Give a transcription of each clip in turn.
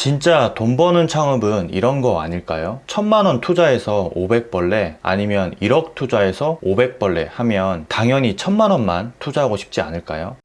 진짜 돈 버는 창업은 이런 거 아닐까요? 천만 원 투자해서 500벌레 아니면 1억 투자해서 500벌레 하면 당연히 천만 원만 투자하고 싶지 않을까요?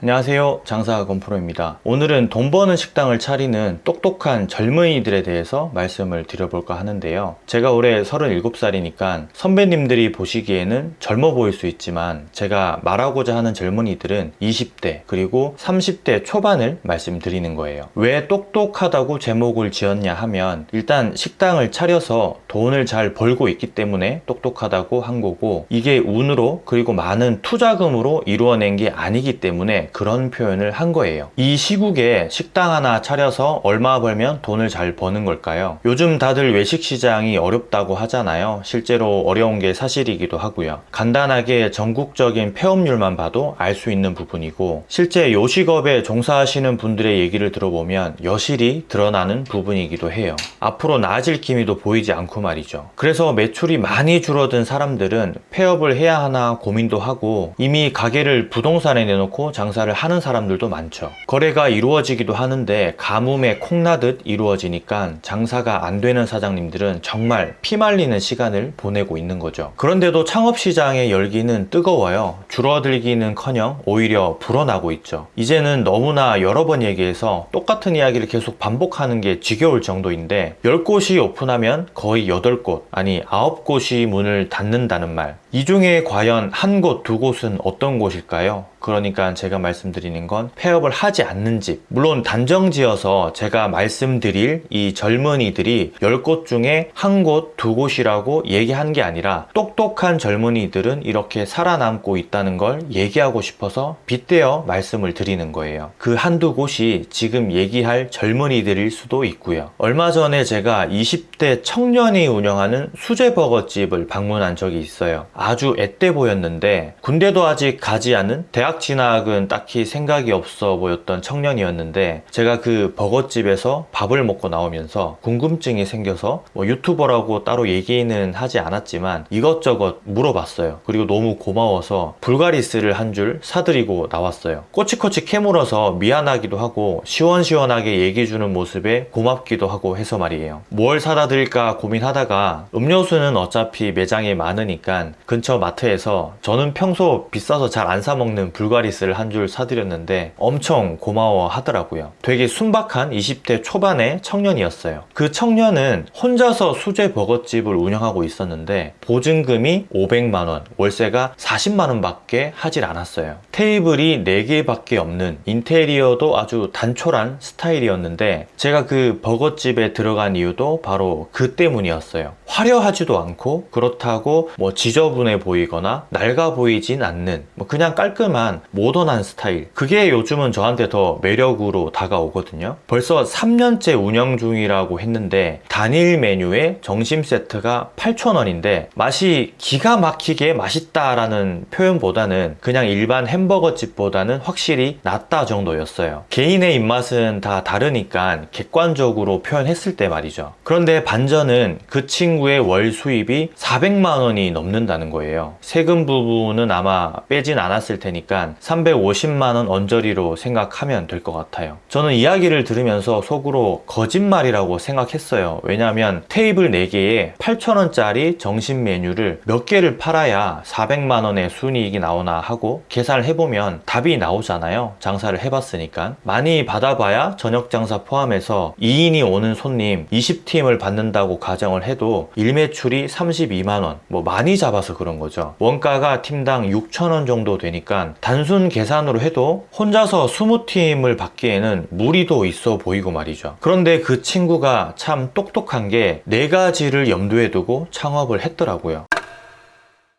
안녕하세요. 장사 건프로입니다. 오늘은 돈 버는 식당을 차리는 똑똑한 젊은이들에 대해서 말씀을 드려볼까 하는데요. 제가 올해 37살이니까 선배님들이 보시기에는 젊어 보일 수 있지만 제가 말하고자 하는 젊은이들은 20대 그리고 30대 초반을 말씀드리는 거예요. 왜 똑똑하다고 제목을 지었냐 하면 일단 식당을 차려서 돈을 잘 벌고 있기 때문에 똑똑하다고 한 거고 이게 운으로 그리고 많은 투자금으로 이루어낸 게 아니기 때문에 그런 표현을 한 거예요. 이 시국에 식당 하나 차려서 얼마 벌면 돈을 잘 버는 걸까요? 요즘 다들 외식 시장이 어렵다고 하잖아요. 실제로 어려운 게 사실이기도 하고요. 간단하게 전국적인 폐업률만 봐도 알 수 있는 부분이고 실제 요식업에 종사하시는 분들의 얘기를 들어보면 여실히 드러나는 부분이기도 해요. 앞으로 나아질 기미도 보이지 않고 말이죠. 그래서 매출이 많이 줄어든 사람들은 폐업을 해야 하나 고민도 하고 이미 가게를 부동산에 내놓고 장사 장사를 하는 사람들도 많죠. 거래가 이루어지기도 하는데 가뭄에 콩나듯 이루어지니까 장사가 안 되는 사장님들은 정말 피말리는 시간을 보내고 있는 거죠. 그런데도 창업시장의 열기는 뜨거워요. 줄어들기는 커녕 오히려 불어나고 있죠. 이제는 너무나 여러 번 얘기해서 똑같은 이야기를 계속 반복하는 게 지겨울 정도인데 10곳이 오픈하면 거의 8곳 아니 9곳이 문을 닫는다는 말. 이 중에 과연 한 곳, 두 곳은 어떤 곳일까요? 그러니까 제가 말씀드리는 건 폐업을 하지 않는 집. 물론 단정 지어서 제가 말씀드릴 이 젊은이들이 10곳 중에 한 곳, 두 곳이라고 얘기한 게 아니라 똑똑한 젊은이들은 이렇게 살아남고 있다는 걸 얘기하고 싶어서 빗대어 말씀을 드리는 거예요. 그 한두 곳이 지금 얘기할 젊은이들일 수도 있고요. 얼마 전에 제가 20대 청년이 운영하는 수제버거집을 방문한 적이 있어요. 아주 앳돼 보였는데 군대도 아직 가지 않은 대학 대학 진학은 딱히 생각이 없어 보였던 청년이었는데 제가 그 버거집에서 밥을 먹고 나오면서 궁금증이 생겨서 뭐 유튜버라고 따로 얘기는 하지 않았지만 이것저것 물어봤어요. 그리고 너무 고마워서 불가리스를 한 줄 사드리고 나왔어요. 꼬치꼬치 캐물어서 미안하기도 하고 시원시원하게 얘기해주는 모습에 고맙기도 하고 해서 말이에요. 뭘 사다 드릴까 고민하다가 음료수는 어차피 매장에 많으니까 근처 마트에서 저는 평소 비싸서 잘 안 사먹는 불가리스를 한 줄 사드렸는데 엄청 고마워 하더라고요. 되게 순박한 20대 초반의 청년이었어요. 그 청년은 혼자서 수제 버거집을 운영하고 있었는데 보증금이 500만원 월세가 40만원 밖에 하질 않았어요. 테이블이 4개 밖에 없는 인테리어도 아주 단촐한 스타일이었는데 제가 그 버거집에 들어간 이유도 바로 그 때문이었어요. 화려하지도 않고 그렇다고 뭐 지저분해 보이거나 낡아 보이진 않는 뭐 그냥 깔끔한 모던한 스타일. 그게 요즘은 저한테 더 매력으로 다가오거든요. 벌써 3년째 운영 중이라고 했는데 단일 메뉴에 점심 세트가 8,000원인데 맛이 기가 막히게 맛있다라는 표현보다는 그냥 일반 햄버거 집보다는 확실히 낫다 정도였어요. 개인의 입맛은 다 다르니까 객관적으로 표현했을 때 말이죠. 그런데 반전은 그 친구의 월 수입이 400만 원이 넘는다는 거예요. 세금 부분은 아마 빼진 않았을 테니까 350만원 언저리로 생각하면 될 것 같아요. 저는 이야기를 들으면서 속으로 거짓말이라고 생각했어요. 왜냐하면 테이블 4개에 8,000원짜리 정식 메뉴를 몇 개를 팔아야 400만원의 순이익이 나오나 하고 계산을 해보면 답이 나오잖아요. 장사를 해봤으니까. 많이 받아봐야 저녁 장사 포함해서 2인이 오는 손님 20팀을 받는다고 가정을 해도 일매출이 32만원. 뭐 많이 잡아서 그런 거죠. 원가가 팀당 6천원 정도 되니까 단순 계산으로 해도 혼자서 20팀을 받기에는 무리도 있어 보이고 말이죠. 그런데 그 친구가 참 똑똑한 게 네 가지를 염두에 두고 창업을 했더라고요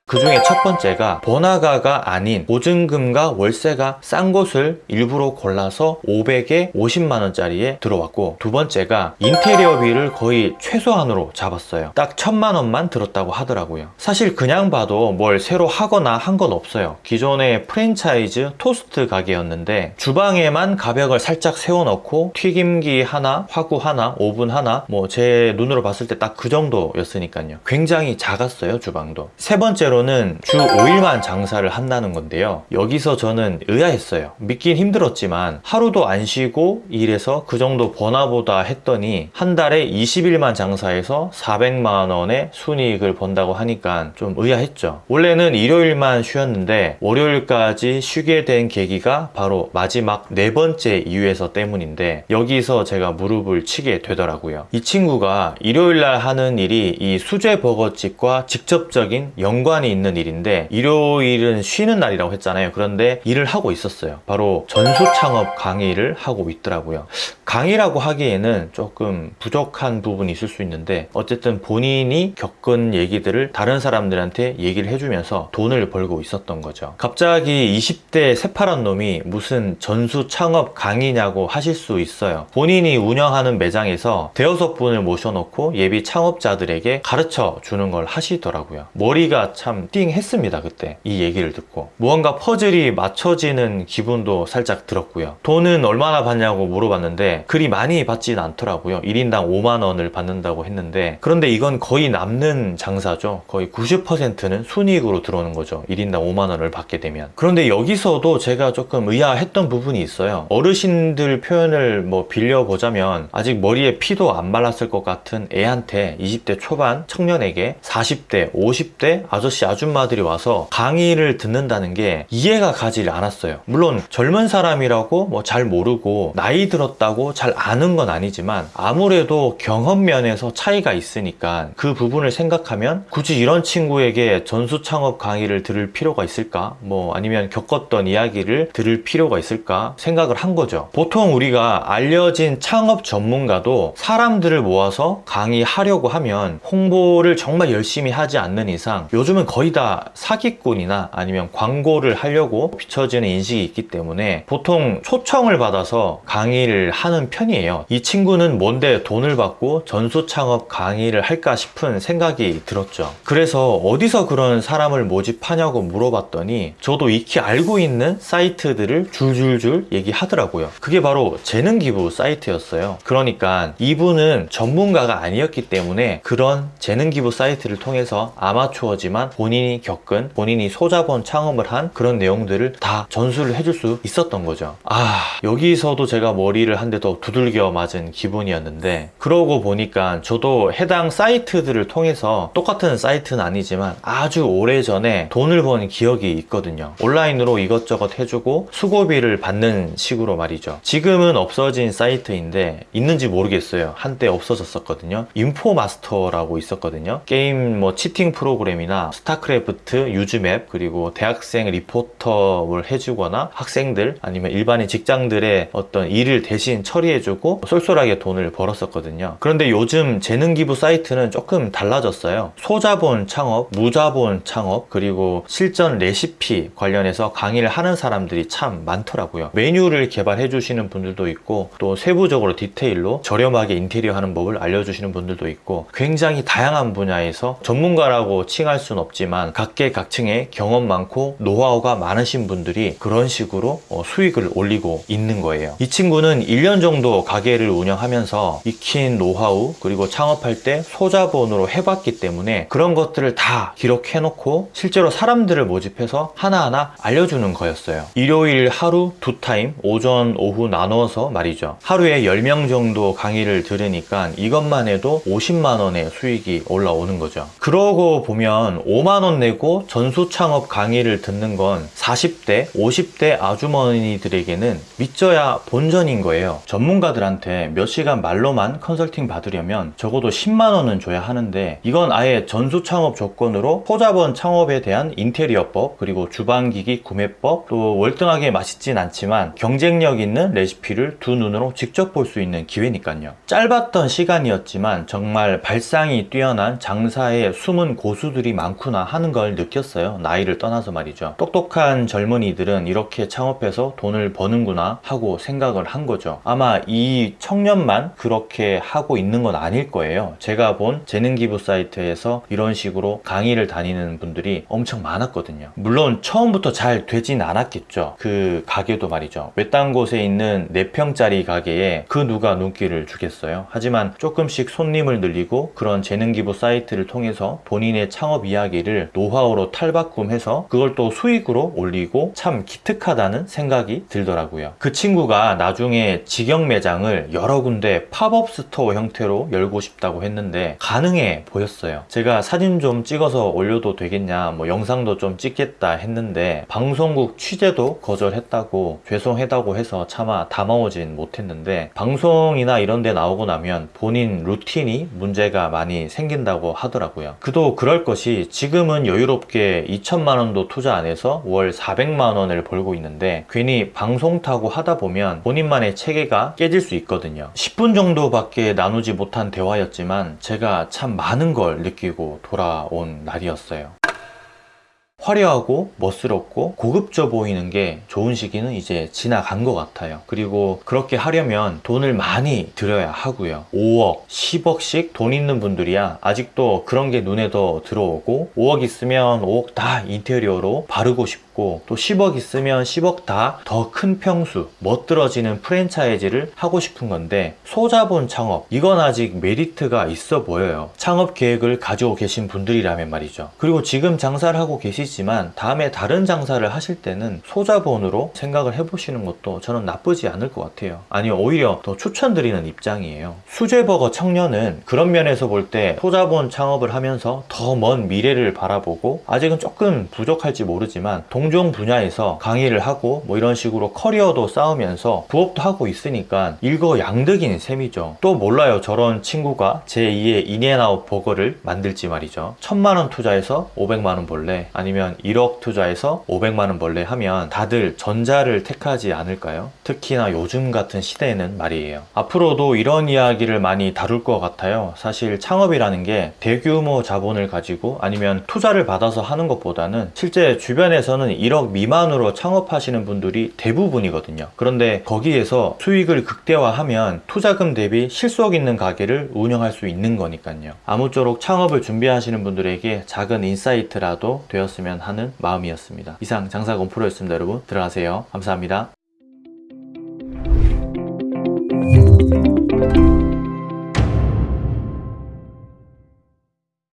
그 중에 첫 번째가 번화가가 아닌 보증금과 월세가 싼 곳을 일부러 골라서 500에 50만원짜리에 들어왔고 두 번째가 인테리어비를 거의 최소한으로 잡았어요. 딱 천만원만 들었다고 하더라고요. 사실 그냥 봐도 뭘 새로 하거나 한 건 없어요. 기존의 프랜차이즈 토스트 가게였는데 주방에만 가벽을 살짝 세워놓고 튀김기 하나, 화구 하나, 오븐 하나 뭐 제 눈으로 봤을 때 딱 그 정도였으니까요. 굉장히 작았어요 주방도. 세 번째로 말로는 주 5일만 장사를 한다는 건데요. 여기서 저는 의아했어요. 믿긴 힘들었지만 하루도 안 쉬고 일해서 그 정도 버나보다 했더니 한 달에 20일만 장사해서 400만 원의 순이익을 번다고 하니까 좀 의아했죠. 원래는 일요일만 쉬었는데 월요일까지 쉬게 된 계기가 바로 마지막 네 번째 이유에서 때문인데 여기서 제가 무릎을 치게 되더라고요. 이 친구가 일요일날 하는 일이 이 수제 버거집과 직접적인 연관이 있는 일인데 일요일은 쉬는 날이라고 했잖아요. 그런데 일을 하고 있었어요. 바로 전수 창업 강의를 하고 있더라고요. 강의라고 하기에는 조금 부족한 부분이 있을 수 있는데 어쨌든 본인이 겪은 얘기들을 다른 사람들한테 얘기를 해주면서 돈을 벌고 있었던 거죠. 갑자기 20대 새파란 놈이 무슨 전수 창업 강의냐고 하실 수 있어요. 본인이 운영하는 매장에서 대여섯 분을 모셔놓고 예비 창업자들에게 가르쳐 주는 걸 하시더라고요. 머리가 참 띵했습니다, 그때. 이 얘기를 듣고. 무언가 퍼즐이 맞춰지는 기분도 살짝 들었고요. 돈은 얼마나 받냐고 물어봤는데 그리 많이 받진 않더라고요. 1인당 5만 원을 받는다고 했는데 그런데 이건 거의 남는 장사죠. 거의 90%는 순이익으로 들어오는 거죠. 1인당 5만 원을 받게 되면. 그런데 여기서도 제가 조금 의아했던 부분이 있어요. 어르신들 표현을 뭐 빌려보자면 아직 머리에 피도 안 말랐을 것 같은 애한테 20대 초반 청년에게 40대, 50대 아저씨 아줌마들이 와서 강의를 듣는다는 게 이해가 가지 않았어요. 물론 젊은 사람이라고 뭐 잘 모르고 나이 들었다고 잘 아는 건 아니지만 아무래도 경험 면에서 차이가 있으니까 그 부분을 생각하면 굳이 이런 친구에게 전수 창업 강의를 들을 필요가 있을까? 뭐 아니면 겪었던 이야기를 들을 필요가 있을까? 생각을 한 거죠. 보통 우리가 알려진 창업 전문가도 사람들을 모아서 강의하려고 하면 홍보를 정말 열심히 하지 않는 이상 요즘은 거의 다 사기꾼이나 아니면 광고를 하려고 비춰지는 인식이 있기 때문에 보통 초청을 받아서 강의를 하는 편이에요. 이 친구는 뭔데 돈을 받고 전수 창업 강의를 할까 싶은 생각이 들었죠. 그래서 어디서 그런 사람을 모집하냐고 물어봤더니 저도 익히 알고 있는 사이트들을 줄줄줄 얘기하더라고요. 그게 바로 재능기부 사이트였어요. 그러니까 이분은 전문가가 아니었기 때문에 그런 재능기부 사이트를 통해서 아마추어지만 본인이 겪은 본인이 소자본 창업을 한 그런 내용들을 다 전수를 해줄 수 있었던 거죠. 아 여기서도 제가 머리를 한 대 더 두들겨 맞은 기분이었는데 그러고 보니까 저도 해당 사이트들을 통해서 똑같은 사이트는 아니지만 아주 오래전에 돈을 번 기억이 있거든요. 온라인으로 이것저것 해주고 수고비를 받는 식으로 말이죠. 지금은 없어진 사이트인데 있는지 모르겠어요. 한때 없어졌었거든요. 인포마스터라고 있었거든요. 게임 뭐 cheating 프로그램이나 스타크래프트, use map 그리고 대학생 리포터를 해주거나 학생들 아니면 일반인 직장들의 어떤 일을 대신 처리해주고 쏠쏠하게 돈을 벌었었거든요. 그런데 요즘 재능기부 사이트는 조금 달라졌어요. 소자본 창업, 무자본 창업 그리고 실전 레시피 관련해서 강의를 하는 사람들이 참 많더라고요. 메뉴를 개발해 주시는 분들도 있고 또 세부적으로 디테일로 저렴하게 인테리어 하는 법을 알려주시는 분들도 있고 굉장히 다양한 분야에서 전문가라고 칭할 수는 없지만 각계각층의 경험 많고 노하우가 많으신 분들이 그런 식으로 어, 수익을 올리고 있는 거예요. 이 친구는 1년 정도 가게를 운영하면서 익힌 노하우 그리고 창업할 때 소자본으로 해봤기 때문에 그런 것들을 다 기록해 놓고 실제로 사람들을 모집해서 하나하나 알려주는 거였어요. 일요일 하루 두 타임 오전 오후 나눠서 말이죠. 하루에 10명 정도 강의를 들으니까 이것만 해도 50만 원의 수익이 올라오는 거죠. 그러고 보면 5만 원 내고 전수 창업 강의를 듣는 건 40대, 50대 아주머니들에게는 믿져야 본전인 거예요. 전문가들한테 몇 시간 말로만 컨설팅 받으려면 적어도 10만 원은 줘야 하는데 이건 아예 전수 창업 조건으로 포자본 창업에 대한 인테리어법 그리고 주방기기 구매법 또 월등하게 맛있진 않지만 경쟁력 있는 레시피를 두 눈으로 직접 볼 수 있는 기회니까요. 짧았던 시간이었지만 정말 발상이 뛰어난 장사의 숨은 고수들이 많구나 하는 걸 느꼈어요. 나이를 떠나서 말이죠. 똑똑한 젊은이들은 이렇게 창업해서 돈을 버는구나 하고 생각을 한 거죠. 아마 이 청년만 그렇게 하고 있는 건 아닐 거예요. 제가 본 재능기부 사이트에서 이런 식으로 강의를 다니는 분들이 엄청 많았거든요. 물론 처음부터 잘 되진 않았겠죠. 그 가게도 말이죠. 외딴 곳에 있는 4평짜리 가게에 그 누가 눈길을 주겠어요. 하지만 조금씩 손님을 늘리고 그런 재능기부 사이트를 통해서 본인의 창업 이야기를 이야기를 노하우로 탈바꿈해서 그걸 또 수익으로 올리고 참 기특하다는 생각이 들더라고요. 그 친구가 나중에 직영 매장을 여러 군데 팝업 스토어 형태로 열고 싶다고 했는데 가능해 보였어요. 제가 사진 좀 찍어서 올려도 되겠냐, 뭐 영상도 좀 찍겠다 했는데 방송국 취재도 거절했다고 죄송하다고 해서 차마 담아오진 못했는데 방송이나 이런 데 나오고 나면 본인 루틴이 문제가 많이 생긴다고 하더라고요. 그도 그럴 것이 지금 은 여유롭게 2천만 원도 투자 안 해서 월 400만 원을 벌고 있는데 괜히 방송 타고 하다 보면 본인만의 체계가 깨질 수 있거든요. 10분 정도밖에 나누지 못한 대화였지만 제가 참 많은 걸 느끼고 돌아온 날이었어요. 화려하고 멋스럽고 고급져 보이는 게 좋은 시기는 이제 지나간 것 같아요. 그리고 그렇게 하려면 돈을 많이 들여야 하고요. 5억, 10억씩 돈 있는 분들이야 아직도 그런 게 눈에 더 들어오고 5억 있으면 5억 다 인테리어로 바르고 싶고 또 10억 있으면 10억 다 더 큰 평수, 멋들어지는 프랜차이즈를 하고 싶은 건데 소자본 창업 이건 아직 메리트가 있어 보여요. 창업 계획을 가지고 계신 분들이라면 말이죠. 그리고 지금 장사를 하고 계시지만 다음에 다른 장사를 하실 때는 소자본으로 생각을 해보시는 것도 저는 나쁘지 않을 것 같아요. 아니 오히려 더 추천드리는 입장이에요. 수제버거 청년은 그런 면에서 볼 때 소자본 창업을 하면서 더 먼 미래를 바라보고 아직은 조금 부족할지 모르지만 동종 분야에서 강의를 하고 뭐 이런 식으로 커리어도 쌓으면서 부업도 하고 있으니까 일거양득인 셈이죠. 또 몰라요. 저런 친구가 제2의 인앤아웃 버거를 만들지 말이죠. 천만 원 투자해서 500만 원 벌래 아니면 1억 투자해서 500만 원 벌래 하면 다들 전자를 택하지 않을까요? 특히나 요즘 같은 시대에는 말이에요. 앞으로도 이런 이야기를 많이 다룰 것 같아요. 사실 창업이라는 게 대규모 자본을 가지고 아니면 투자를 받아서 하는 것보다는 실제 주변에서는 1억 미만으로 창업하시는 분들이 대부분이거든요. 그런데 거기에서 수익을 극대화하면 투자금 대비 실속 있는 가게를 운영할 수 있는 거니까요. 아무쪼록 창업을 준비하시는 분들에게 작은 insight라도 되었으면 하는 마음이었습니다. 이상 장사건 프로였습니다. 여러분 들어가세요. 감사합니다.